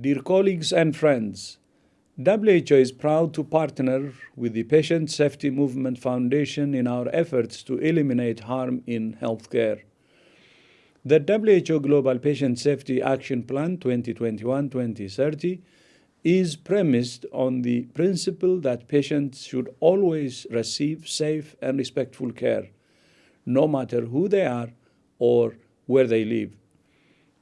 Dear colleagues and friends, WHO is proud to partner with the Patient Safety Movement Foundation in our efforts to eliminate harm in healthcare. The WHO Global Patient Safety Action Plan 2021 2030 is premised on the principle that patients should always receive safe and respectful care, no matter who they are or where they live.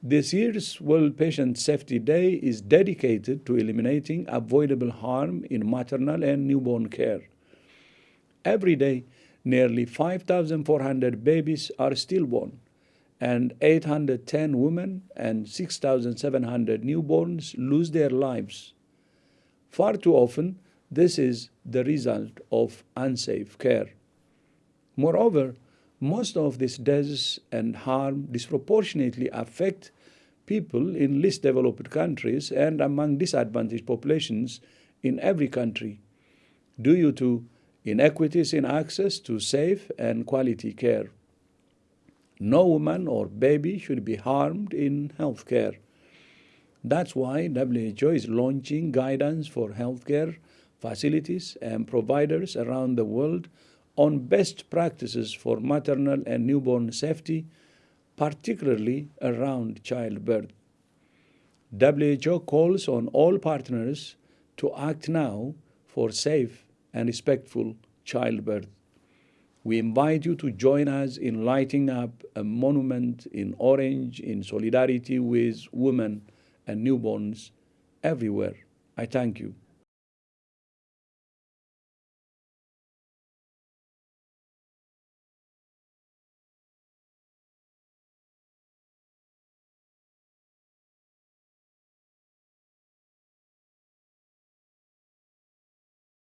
This year's World Patient Safety Day is dedicated to eliminating avoidable harm in maternal and newborn care. Every day, nearly 5,400 babies are stillborn and 810 women and 6,700 newborns lose their lives. Far too often, this is the result of unsafe care. Moreover, most of these deaths and harm disproportionately affect people in least developed countries and among disadvantaged populations in every country due to inequities in access to safe and quality care. No woman or baby should be harmed in healthcare. That's why WHO is launching guidance for healthcare facilities and providers around the world on best practices for maternal and newborn safety, particularly around childbirth. WHO calls on all partners to act now for safe and respectful childbirth. We invite you to join us in lighting up a monument in orange in solidarity with women and newborns everywhere. I thank you.